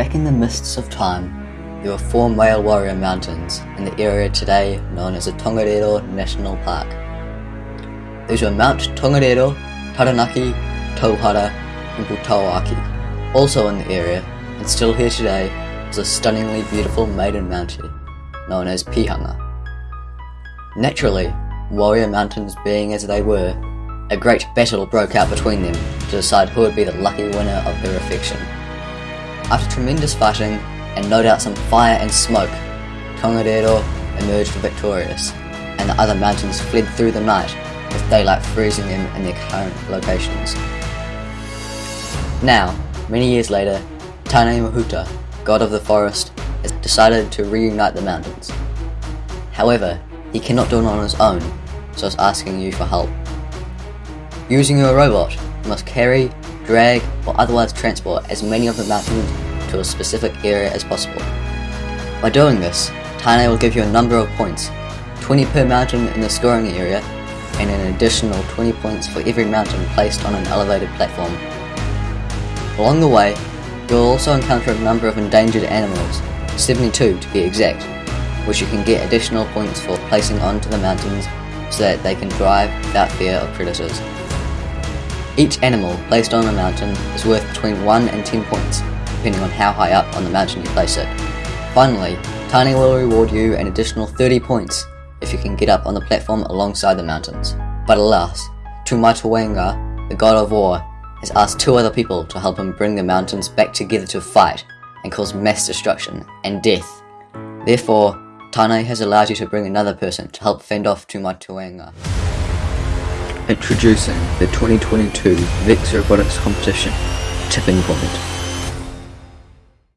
Back in the mists of time, there were four male warrior mountains in the area today known as the Tongariro National Park. These were Mount Tongariro, Taranaki, Tauhara, and Putauaki. Also in the area, and still here today, is a stunningly beautiful maiden mountain known as Pihanga. Naturally, warrior mountains being as they were, a great battle broke out between them to decide who would be the lucky winner of her affection. After tremendous fighting, and no doubt some fire and smoke, Tongariro emerged victorious, and the other mountains fled through the night, with daylight freezing them in their current locations. Now, many years later, Tane Mahuta, god of the forest, has decided to reunite the mountains. However, he cannot do it on his own, so is asking you for help. Using your robot, you must carry, drag, or otherwise transport as many of the mountains to a specific area as possible. By doing this, Tane will give you a number of points, 20 per mountain in the scoring area, and an additional 20 points for every mountain placed on an elevated platform. Along the way, you will also encounter a number of endangered animals, 72 to be exact, which you can get additional points for placing onto the mountains so that they can drive without fear of predators. Each animal placed on a mountain is worth between 1 and 10 points, depending on how high up on the mountain you place it. Finally, Tane will reward you an additional 30 points if you can get up on the platform alongside the mountains. But alas, Tumatauenga, the god of war, has asked two other people to help him bring the mountains back together to fight and cause mass destruction and death. Therefore, Tane has allowed you to bring another person to help fend off Tumatauenga. Introducing the 2022 VEX Robotics Competition Tipping Point.